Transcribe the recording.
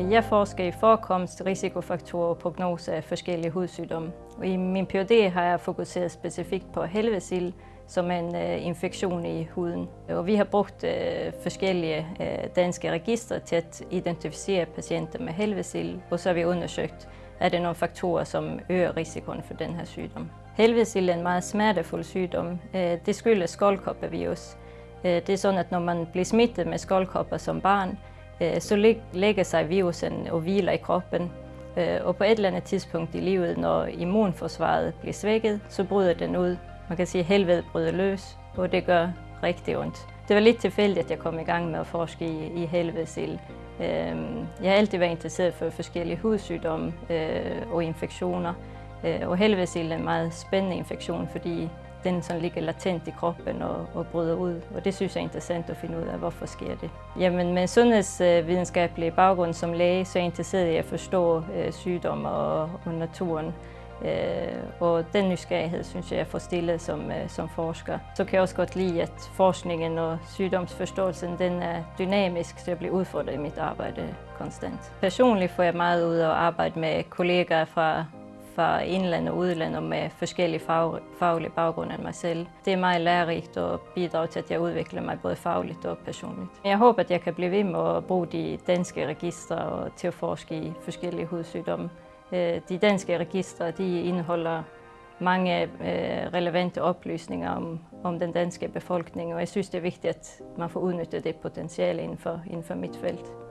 Jeg forsker i forekomst, risikofaktorer og prognose af forskellige hudsygdomme. Og I min PhD har jeg fokuseret specifikt på helvedesild, som en øh, infektion i huden. Og vi har brugt øh, forskellige øh, danske registre til at identificere patienter med helvedesild, og så har vi undersøgt, er det nogle faktorer, som øger risikoen for den her sygdom. Helvedesild er en meget smertefuld sygdom. Øh, det skyldes skoldkoppervirus. Øh, det er sådan, at når man bliver smittet med skoldkopper som barn, Øh, så lægger sig virusen og hviler i kroppen. Øh, og på et eller andet tidspunkt i livet, når immunforsvaret bliver svækket, så bryder den ud man kan sige, at helvede bryder løs, og det gør rigtig ondt. Det var lidt tilfældigt, at jeg kom i gang med at forske i, i helvedesild. Øh, jeg har altid været interesseret for forskellige hudsygdomme og infektioner. Og helvedesild er en meget spændende infektion, fordi den sådan ligger latent i kroppen og, og bryder ud. Og det synes jeg er interessant at finde ud af, hvorfor sker det. Jamen med sundhedsvidenskabelig baggrund som læge, så er jeg interesseret i at forstå øh, sygdomme og, og naturen. Øh, og den nysgerrighed synes jeg, jeg får stillet som, øh, som forsker. Så kan jeg også godt lide, at forskningen og sygdomsforståelsen den er dynamisk, så jeg bliver udfordret i mit arbejde konstant. Personligt får jeg meget ud af at arbejde med kollegaer fra fra indland og udland og med forskellige fag, faglige baggrunde end mig selv. Det er meget lærerigt og bidrager til, at jeg udvikler mig både fagligt og personligt. Jeg håber, at jeg kan blive ved med at bruge de danske registre og til at forske i forskellige hudsygdomme. Øh, de danske registre de indeholder mange øh, relevante oplysninger om, om den danske befolkning, og jeg synes, det er vigtigt, at man får udnyttet det potentiale inden for, inden for mit felt.